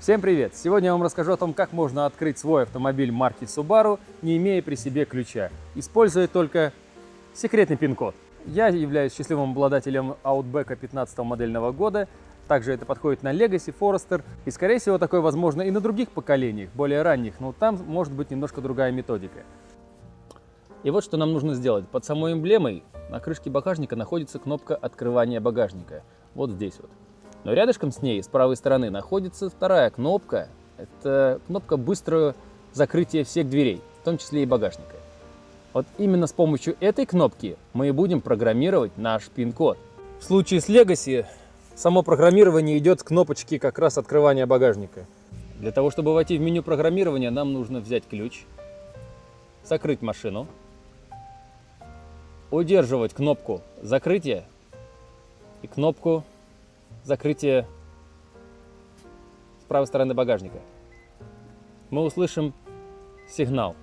Всем привет! Сегодня я вам расскажу о том, как можно открыть свой автомобиль марки Subaru, не имея при себе ключа, используя только секретный пин-код. Я являюсь счастливым обладателем Outback 15 модельного года, также это подходит на Legacy, Forester, и скорее всего такое возможно и на других поколениях, более ранних, но там может быть немножко другая методика. И вот что нам нужно сделать. Под самой эмблемой на крышке багажника находится кнопка открывания багажника, вот здесь вот. Но рядышком с ней, с правой стороны, находится вторая кнопка. Это кнопка быстрого закрытия всех дверей, в том числе и багажника. Вот именно с помощью этой кнопки мы и будем программировать наш пин-код. В случае с Legacy само программирование идет с кнопочки как раз открывания багажника. Для того, чтобы войти в меню программирования, нам нужно взять ключ, закрыть машину, удерживать кнопку закрытия и кнопку закрытие с правой стороны багажника. Мы услышим сигнал.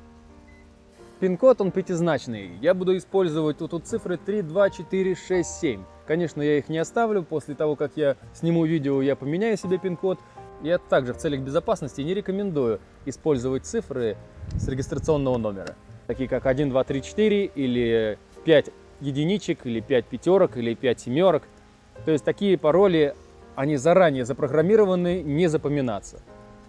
Пин-код он пятизначный. Я буду использовать тут, тут цифры 3, 2, 4, 6, 7. Конечно, я их не оставлю. После того, как я сниму видео, я поменяю себе пин-код. Я также в целях безопасности не рекомендую использовать цифры с регистрационного номера. Такие как 1, 2, 3, 4 или 5 единичек, или 5 пятерок, или 5 семерок. То есть такие пароли, они заранее запрограммированы не запоминаться.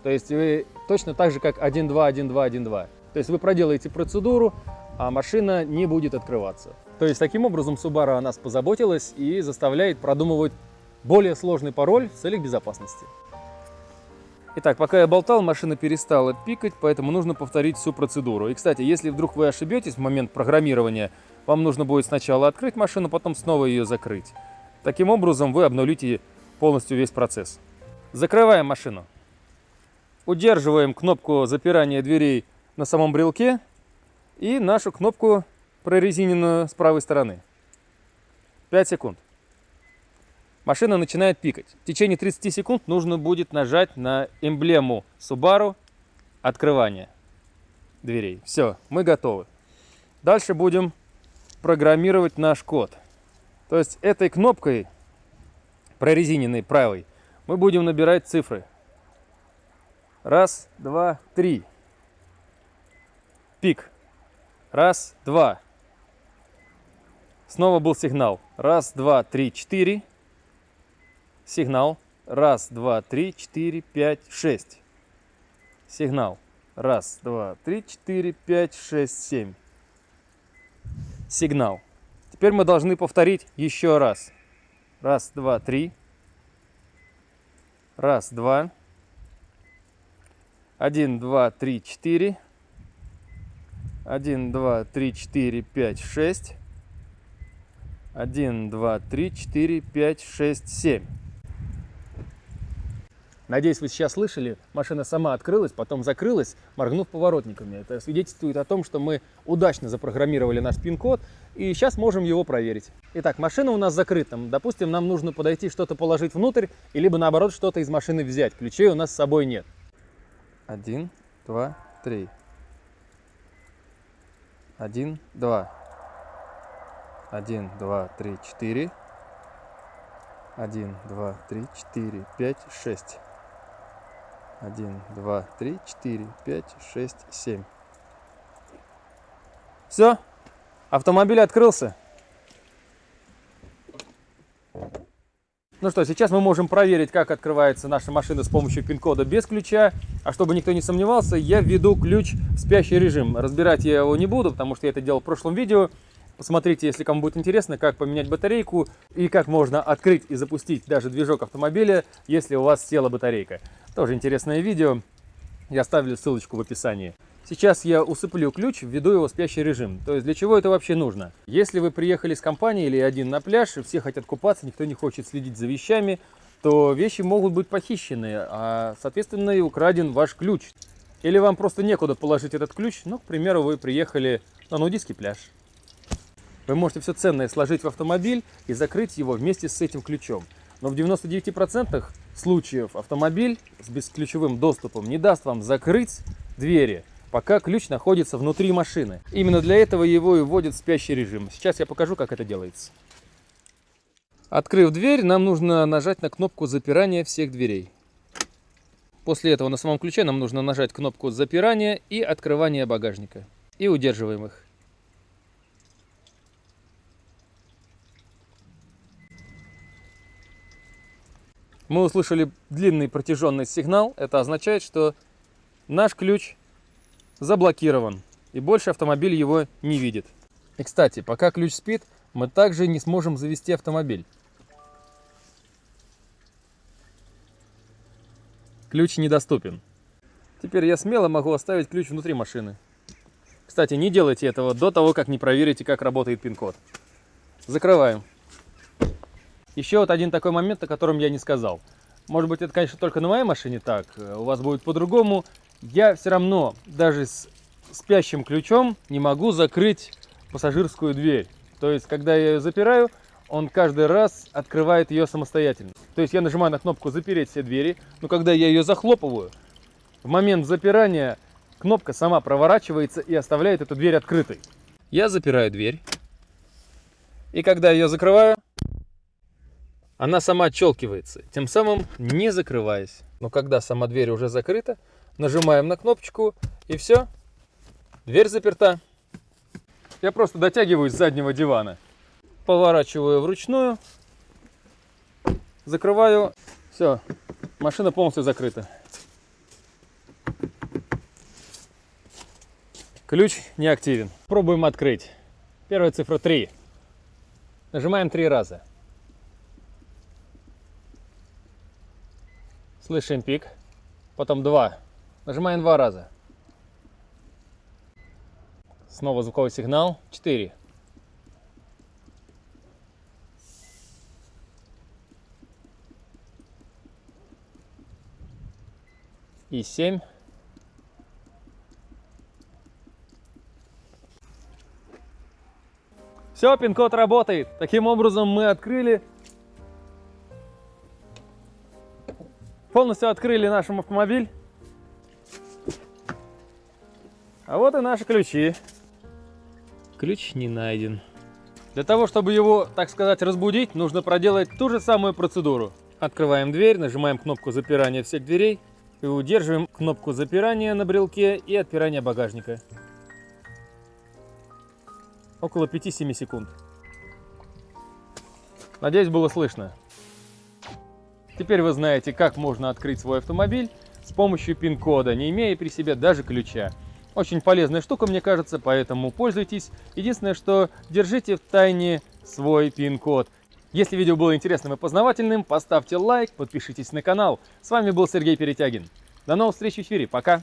То есть вы точно так же, как 1.2, 1.2, 1.2. То есть вы проделаете процедуру, а машина не будет открываться. То есть таким образом Subaru о нас позаботилась и заставляет продумывать более сложный пароль в целях безопасности. Итак, пока я болтал, машина перестала пикать, поэтому нужно повторить всю процедуру. И, кстати, если вдруг вы ошибетесь в момент программирования, вам нужно будет сначала открыть машину, потом снова ее закрыть. Таким образом вы обнулите полностью весь процесс. Закрываем машину. Удерживаем кнопку запирания дверей на самом брелке и нашу кнопку прорезиненную с правой стороны. 5 секунд. Машина начинает пикать. В течение 30 секунд нужно будет нажать на эмблему Subaru открывание дверей. Все, мы готовы. Дальше будем программировать наш код. То есть этой кнопкой, прорезиненной правой, мы будем набирать цифры. Раз, два, три. Пик. Раз, два. Снова был сигнал. Раз, два, три, четыре. Сигнал. Раз, два, три, четыре, пять, шесть. Сигнал. Раз, два, три, четыре, пять, шесть, семь. Сигнал. Теперь мы должны повторить еще раз. Раз, два, три. Раз, два. Один, два, три, четыре. Один, два, три, четыре, пять, шесть. Один, два, три, четыре, пять, шесть, семь. Надеюсь, вы сейчас слышали, машина сама открылась, потом закрылась, моргнув поворотниками. Это свидетельствует о том, что мы удачно запрограммировали наш пин-код, и сейчас можем его проверить. Итак, машина у нас закрыта. Допустим, нам нужно подойти что-то положить внутрь, и либо наоборот что-то из машины взять. Ключей у нас с собой нет. Один, два, три. Один, два. Один, два, три, четыре. Один, два, три, четыре, пять, шесть. 1, 2, 3, 4, 5, 6, 7. Все, автомобиль открылся. Ну что, сейчас мы можем проверить, как открывается наша машина с помощью пин-кода без ключа. А чтобы никто не сомневался, я введу ключ в спящий режим. Разбирать я его не буду, потому что я это делал в прошлом видео. Посмотрите, если кому будет интересно, как поменять батарейку и как можно открыть и запустить даже движок автомобиля, если у вас села батарейка. Тоже интересное видео. Я оставлю ссылочку в описании. Сейчас я усыплю ключ, введу его в спящий режим. То есть для чего это вообще нужно? Если вы приехали с компанией или один на пляж, и все хотят купаться, никто не хочет следить за вещами, то вещи могут быть похищены, а соответственно и украден ваш ключ. Или вам просто некуда положить этот ключ, ну, к примеру, вы приехали на нудистский пляж. Вы можете все ценное сложить в автомобиль и закрыть его вместе с этим ключом. Но в 99% случаев автомобиль с бесключевым доступом не даст вам закрыть двери, пока ключ находится внутри машины. Именно для этого его и вводят в спящий режим. Сейчас я покажу, как это делается. Открыв дверь, нам нужно нажать на кнопку запирания всех дверей. После этого на самом ключе нам нужно нажать кнопку запирания и открывания багажника. И удерживаем их. Мы услышали длинный протяженный сигнал. Это означает, что наш ключ заблокирован. И больше автомобиль его не видит. И, кстати, пока ключ спит, мы также не сможем завести автомобиль. Ключ недоступен. Теперь я смело могу оставить ключ внутри машины. Кстати, не делайте этого до того, как не проверите, как работает пин-код. Закрываем. Еще вот один такой момент, о котором я не сказал. Может быть, это, конечно, только на моей машине так, у вас будет по-другому. Я все равно, даже с спящим ключом, не могу закрыть пассажирскую дверь. То есть, когда я ее запираю, он каждый раз открывает ее самостоятельно. То есть, я нажимаю на кнопку «Запереть все двери», но когда я ее захлопываю, в момент запирания кнопка сама проворачивается и оставляет эту дверь открытой. Я запираю дверь. И когда ее закрываю, она сама отщелкивается, тем самым не закрываясь. Но когда сама дверь уже закрыта, нажимаем на кнопочку и все, дверь заперта. Я просто дотягиваюсь с заднего дивана, поворачиваю вручную, закрываю, все, машина полностью закрыта. Ключ не активен. Пробуем открыть. Первая цифра 3. Нажимаем три раза. Слышим пик. Потом 2. Нажимаем два раза. Снова звуковой сигнал. 4. И 7. Все, пин-код работает. Таким образом мы открыли полностью открыли наш автомобиль. А вот и наши ключи. Ключ не найден. Для того, чтобы его, так сказать, разбудить, нужно проделать ту же самую процедуру. Открываем дверь, нажимаем кнопку запирания всех дверей и удерживаем кнопку запирания на брелке и отпирания багажника. Около 5-7 секунд. Надеюсь, было слышно. Теперь вы знаете, как можно открыть свой автомобиль с помощью пин-кода, не имея при себе даже ключа. Очень полезная штука, мне кажется, поэтому пользуйтесь. Единственное, что держите в тайне свой пин-код. Если видео было интересным и познавательным, поставьте лайк, подпишитесь на канал. С вами был Сергей Перетягин. До новых встреч в эфире. Пока!